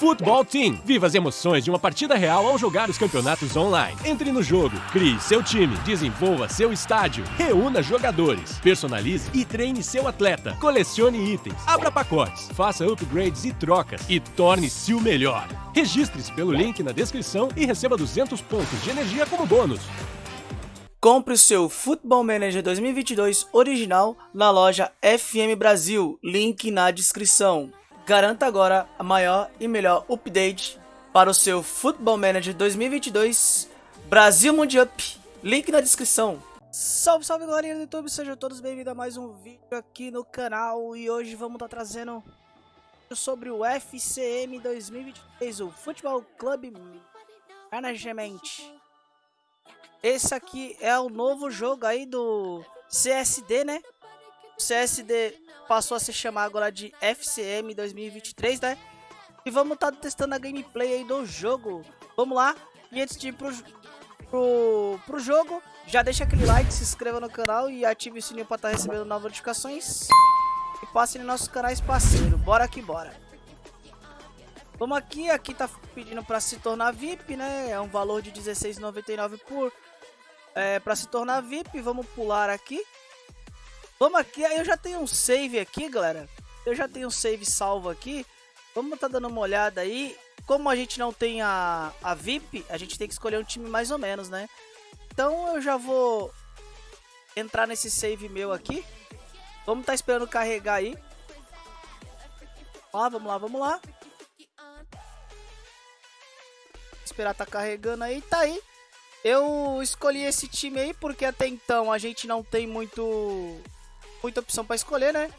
Futebol Team. Viva as emoções de uma partida real ao jogar os campeonatos online. Entre no jogo, crie seu time, desenvolva seu estádio, reúna jogadores, personalize e treine seu atleta, colecione itens, abra pacotes, faça upgrades e trocas e torne-se o melhor. Registre-se pelo link na descrição e receba 200 pontos de energia como bônus. Compre o seu Football Manager 2022 original na loja FM Brasil, link na descrição. Garanta agora a maior e melhor update para o seu Football Manager 2022 Brasil Mundial. Link na descrição. Salve, salve galerinha do YouTube, sejam todos bem-vindos a mais um vídeo aqui no canal e hoje vamos estar tá trazendo sobre o FCM 2023, o Futebol Club Management. Esse aqui é o novo jogo aí do CSD, né? CSD passou a se chamar agora de FCM 2023, né? E vamos estar tá testando a gameplay aí do jogo. Vamos lá. E antes de ir pro, pro, pro jogo, já deixa aquele like, se inscreva no canal e ative o sininho para estar tá recebendo novas notificações. E passe nos nossos canais parceiro. Bora que bora. Vamos aqui, aqui tá pedindo para se tornar VIP, né? É um valor de R$16,99 por é, para se tornar VIP. Vamos pular aqui. Vamos aqui, eu já tenho um save aqui, galera. Eu já tenho um save salvo aqui. Vamos tá dando uma olhada aí. Como a gente não tem a, a VIP, a gente tem que escolher um time mais ou menos, né? Então eu já vou entrar nesse save meu aqui. Vamos tá esperando carregar aí. Ó, vamos lá, vamos lá. Esperar tá carregando aí, tá aí. Eu escolhi esse time aí porque até então a gente não tem muito muita opção para escolher, né?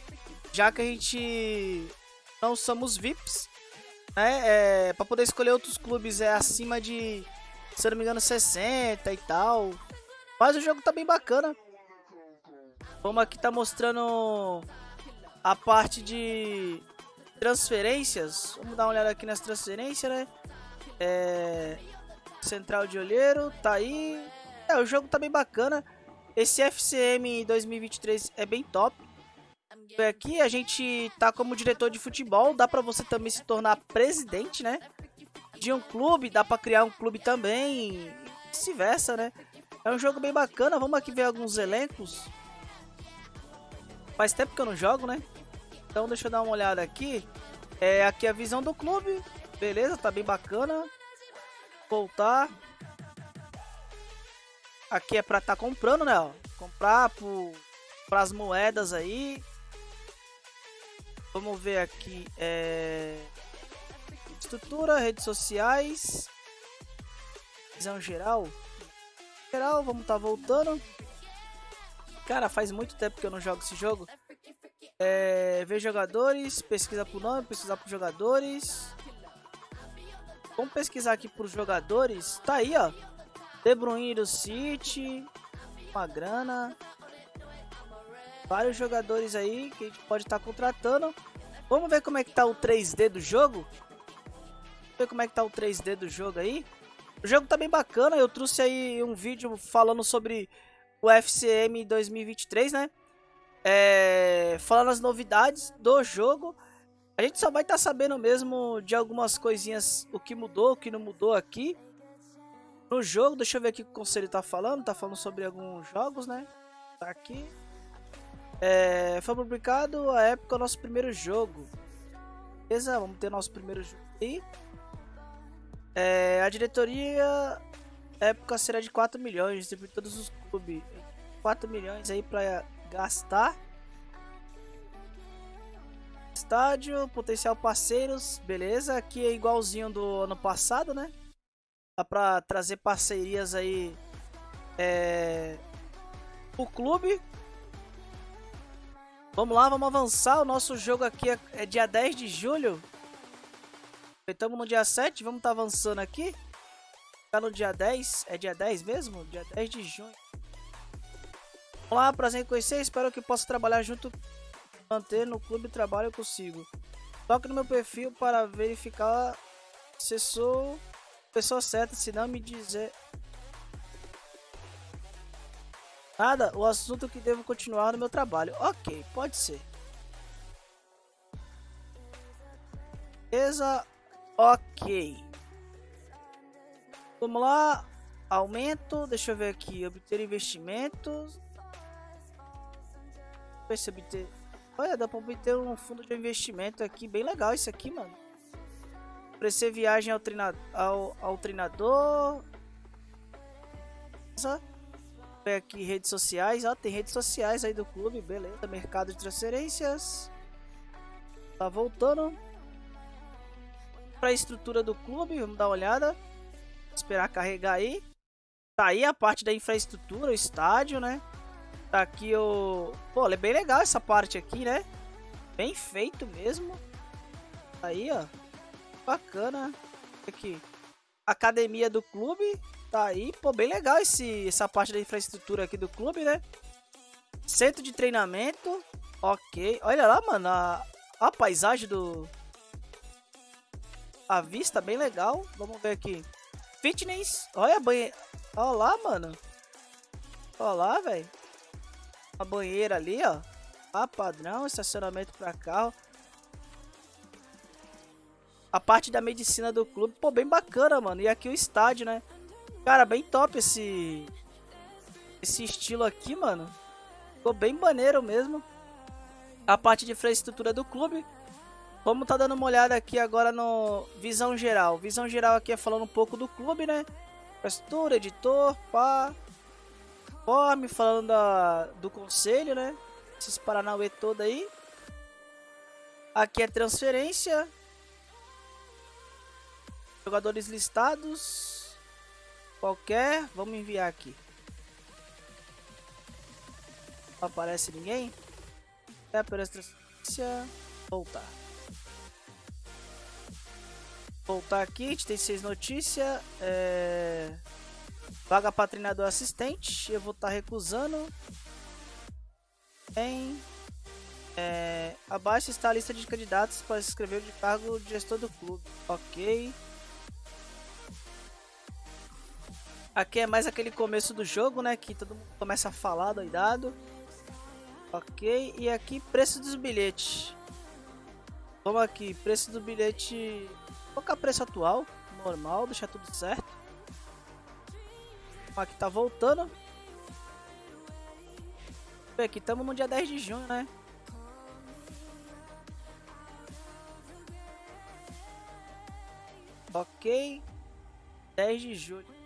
Já que a gente não somos VIPs, né? É, para poder escolher outros clubes é acima de, se não me engano, 60 e tal. Mas o jogo tá bem bacana. Vamos aqui tá mostrando a parte de transferências. Vamos dar uma olhada aqui nas transferências, né? É, central de olheiro, tá aí. É, o jogo tá bem bacana. Esse FCM 2023 é bem top. Aqui a gente tá como diretor de futebol, dá pra você também se tornar presidente, né? De um clube, dá pra criar um clube também vice-versa, né? É um jogo bem bacana, vamos aqui ver alguns elencos. Faz tempo que eu não jogo, né? Então deixa eu dar uma olhada aqui. É aqui a visão do clube, beleza, tá bem bacana. Voltar. Aqui é pra estar tá comprando, né? Ó. Comprar por, as moedas aí. Vamos ver aqui. É... Estrutura, redes sociais. Visão geral. Geral, vamos estar tá voltando. Cara, faz muito tempo que eu não jogo esse jogo. É, ver jogadores, pesquisa por nome, pesquisar por jogadores. Vamos pesquisar aqui por jogadores. Tá aí, ó. De Bruyne do City, uma grana. Vários jogadores aí que a gente pode estar tá contratando. Vamos ver como é que tá o 3D do jogo. Vamos ver como é que tá o 3D do jogo aí. O jogo tá bem bacana, eu trouxe aí um vídeo falando sobre o FCM 2023, né? É, falando as novidades do jogo. A gente só vai estar tá sabendo mesmo de algumas coisinhas, o que mudou, o que não mudou aqui. No jogo, deixa eu ver aqui o que o conselho tá falando. Tá falando sobre alguns jogos, né? Tá aqui. É, foi publicado a época nosso primeiro jogo. Beleza? Vamos ter nosso primeiro jogo aí. É, a diretoria época será de 4 milhões, distribuir todos os clubes. 4 milhões aí para gastar. Estádio, potencial parceiros, beleza. Aqui é igualzinho do ano passado, né? Dá pra trazer parcerias aí é, o clube. Vamos lá, vamos avançar. O nosso jogo aqui é, é dia 10 de julho. Estamos no dia 7, vamos estar tá avançando aqui. Tá no dia 10, é dia 10 mesmo? Dia 10 de junho. Olá, prazer em conhecer, espero que possa trabalhar junto, manter no clube trabalho consigo. Toque no meu perfil para verificar se sou pessoa certa, se não me dizer nada, o assunto que devo continuar no meu trabalho. Ok, pode ser. Beleza. Ok. Vamos lá. Aumento. Deixa eu ver aqui. Obter investimentos. Ver se obter... Olha, dá pra obter um fundo de investimento aqui. Bem legal isso aqui, mano. Oferecer viagem ao, treina... ao, ao treinador. Ver aqui redes sociais. Ó, tem redes sociais aí do clube. Beleza. Mercado de transferências. Tá voltando. Pra estrutura do clube. Vamos dar uma olhada. Esperar carregar aí. Tá aí a parte da infraestrutura, o estádio, né? Tá aqui o... Pô, é bem legal essa parte aqui, né? Bem feito mesmo. Tá aí, ó. Bacana. Aqui. Academia do clube. Tá aí. Pô, bem legal esse, essa parte da infraestrutura aqui do clube, né? Centro de treinamento. Ok. Olha lá, mano. A, a paisagem do... A vista bem legal. Vamos ver aqui. Fitness. Olha a banheira. Olha lá, mano. Olha lá, velho. A banheira ali, ó. Ah, padrão, estacionamento para carro. A parte da medicina do clube, pô, bem bacana, mano. E aqui o estádio, né? Cara, bem top esse... Esse estilo aqui, mano. Ficou bem maneiro mesmo. A parte de infraestrutura do clube. Vamos tá dando uma olhada aqui agora no visão geral. Visão geral aqui é falando um pouco do clube, né? Pastor, editor, pá. Forme, falando da, do conselho, né? Esses Paranauê todo aí. Aqui é transferência. Jogadores listados. Qualquer. Vamos enviar aqui. Não aparece ninguém. É apenas transferência. Voltar. Voltar aqui, a gente tem seis notícias. É... Vaga para treinador assistente. Eu vou estar tá recusando. Em... É... Abaixo está a lista de candidatos para se inscrever de cargo de gestor do clube. Ok. Aqui é mais aquele começo do jogo, né? Que todo mundo começa a falar doidado. Ok. E aqui, preço dos bilhetes. Vamos aqui, preço do bilhete Colocar preço atual, normal, deixar tudo certo. Aqui tá voltando. Aqui estamos no dia 10 de junho, né? Ok. 10 de julho.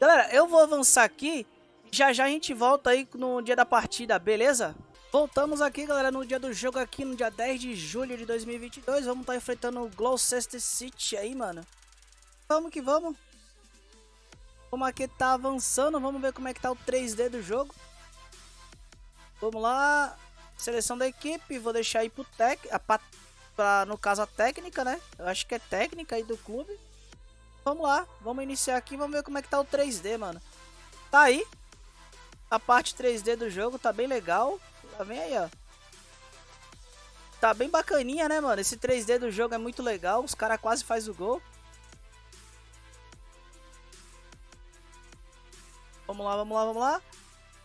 Galera, eu vou avançar aqui. Já já a gente volta aí no dia da partida, beleza? Voltamos aqui, galera, no dia do jogo aqui, no dia 10 de julho de 2022. Vamos estar tá enfrentando o Gloucester City aí, mano. Vamos que vamos. Como aqui tá avançando, vamos ver como é que tá o 3D do jogo. Vamos lá. Seleção da equipe, vou deixar aí pro tec, a, pra, no caso a técnica, né? Eu acho que é técnica aí do clube. Vamos lá, vamos iniciar aqui, vamos ver como é que tá o 3D, mano. Tá aí. A parte 3D do jogo tá bem legal. Vem aí, ó. Tá bem bacaninha, né, mano? Esse 3D do jogo é muito legal. Os caras quase faz o gol. Vamos lá, vamos lá, vamos lá.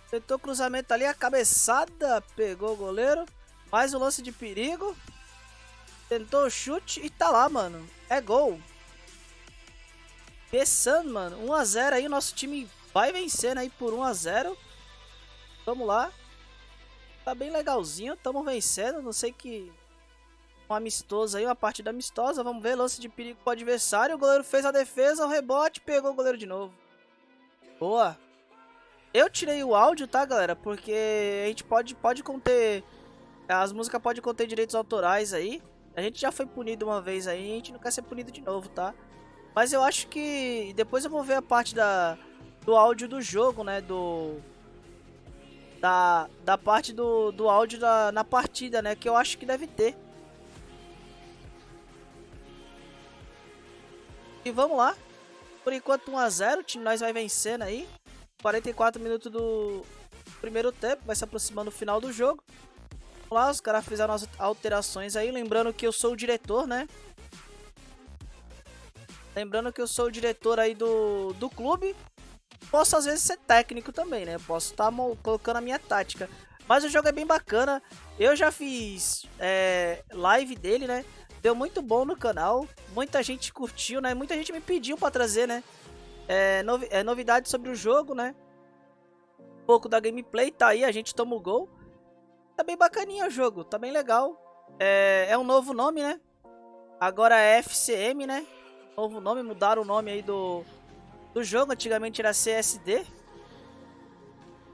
Tentou cruzamento ali, a cabeçada. Pegou o goleiro. Mais um lance de perigo. Tentou o chute e tá lá, mano. É gol. Pensando, mano. 1x0 aí. O nosso time vai vencendo aí por 1x0. Vamos lá. Tá bem legalzinho, estamos vencendo, não sei que... Um amistoso aí, uma partida amistosa, vamos ver, lance de perigo pro adversário, o goleiro fez a defesa, o rebote, pegou o goleiro de novo. Boa. Eu tirei o áudio, tá, galera, porque a gente pode, pode conter... As músicas podem conter direitos autorais aí. A gente já foi punido uma vez aí, a gente não quer ser punido de novo, tá? Mas eu acho que... Depois eu vou ver a parte da, do áudio do jogo, né, do da, da parte do, do áudio da, na partida, né? Que eu acho que deve ter. E vamos lá. Por enquanto 1x0, o time nós vai vencendo aí. 44 minutos do primeiro tempo, vai se aproximando do final do jogo. Vamos lá, os caras fizeram as alterações aí. Lembrando que eu sou o diretor, né? Lembrando que eu sou o diretor aí do, do clube posso às vezes ser técnico também, né? posso estar tá colocando a minha tática. Mas o jogo é bem bacana. Eu já fiz é, live dele, né? Deu muito bom no canal, muita gente curtiu, né? Muita gente me pediu pra trazer, né? É, novi é novidade sobre o jogo, né? Um pouco da gameplay, tá aí, a gente toma o gol. Tá bem bacaninha o jogo, tá bem legal. É, é um novo nome, né? Agora é FCM, né? Novo nome, mudaram o nome aí do, do jogo. Antigamente era CSD.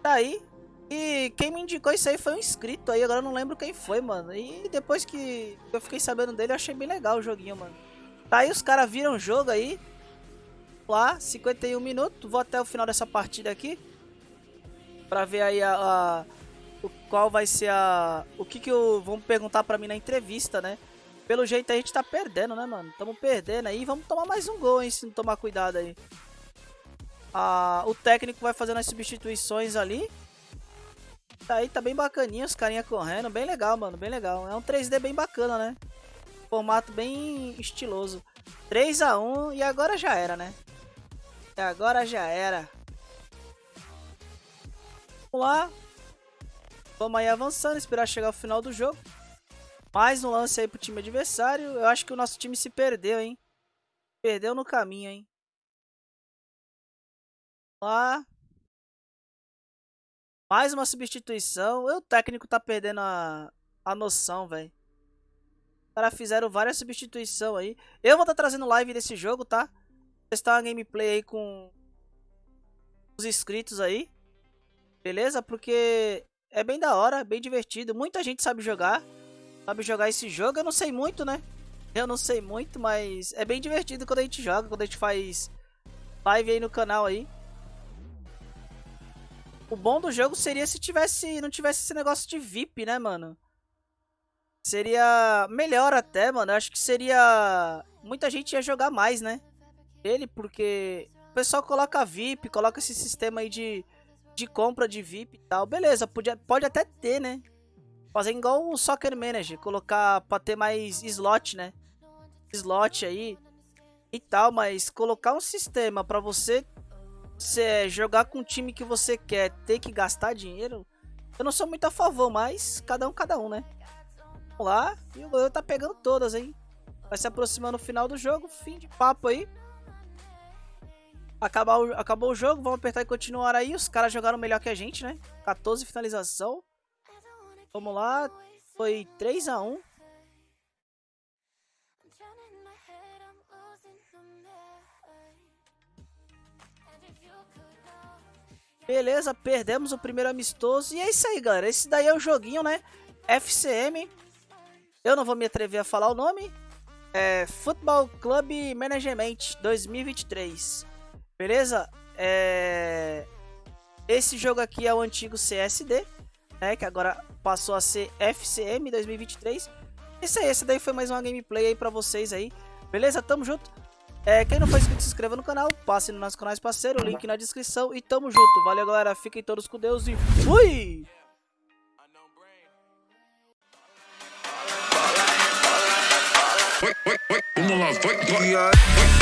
Tá aí. E quem me indicou isso aí foi um inscrito aí. Agora eu não lembro quem foi, mano. E depois que eu fiquei sabendo dele, eu achei bem legal o joguinho, mano. Tá aí, os caras viram o jogo aí. Lá, 51 minutos. Vou até o final dessa partida aqui. Pra ver aí a, a o, qual vai ser a... O que que eu... Vão perguntar pra mim na entrevista, né? Pelo jeito a gente tá perdendo, né, mano? Tamo perdendo aí. Vamos tomar mais um gol, hein? Se não tomar cuidado aí. Ah, o técnico vai fazendo as substituições ali. Tá aí, tá bem bacaninha os carinha correndo. Bem legal, mano. Bem legal. É um 3D bem bacana, né? Formato bem estiloso. 3x1 e agora já era, né? E agora já era. Vamos lá. Vamos aí avançando, esperar chegar ao final do jogo. Mais um lance aí pro time adversário. Eu acho que o nosso time se perdeu, hein? Perdeu no caminho, hein? Lá. Mais uma substituição. O técnico tá perdendo a, a noção, velho. Os caras fizeram várias substituições aí. Eu vou estar tá trazendo live desse jogo, tá? Testar uma gameplay aí com os inscritos aí. Beleza? Porque é bem da hora, bem divertido. Muita gente sabe jogar. Sabe jogar esse jogo. Eu não sei muito, né? Eu não sei muito, mas é bem divertido quando a gente joga. Quando a gente faz live aí no canal aí. O bom do jogo seria se tivesse não tivesse esse negócio de VIP, né, mano? Seria melhor até, mano. Eu acho que seria... Muita gente ia jogar mais, né? Ele, porque... O pessoal coloca VIP, coloca esse sistema aí de de compra de VIP e tal. Beleza, pode, pode até ter, né? Fazer igual o Soccer Manager, colocar pra ter mais slot, né? Slot aí e tal, mas colocar um sistema pra você se, jogar com o time que você quer, ter que gastar dinheiro, eu não sou muito a favor, mas cada um, cada um, né? Vamos lá, e o goleiro tá pegando todas, hein? Vai se aproximando o final do jogo, fim de papo aí. Acabar acabou o jogo, vamos apertar e continuar aí. Os caras jogaram melhor que a gente, né? 14 finalização. Vamos lá. Foi 3 a 1 Beleza, perdemos o primeiro amistoso. E é isso aí, galera. Esse daí é o joguinho, né? FCM. Eu não vou me atrever a falar o nome. É Football Club Management 2023. Beleza? É... Esse jogo aqui é o antigo CSD, né? Que agora passou a ser FCM 2023. Esse aí, esse daí foi mais uma gameplay aí pra vocês aí. Beleza? Tamo junto. É, quem não for inscrito, se inscreva no canal, passe no nosso canal parceiro, link na descrição e tamo junto. Valeu, galera. Fiquem todos com Deus e fui! Vamos lá, vai, vai.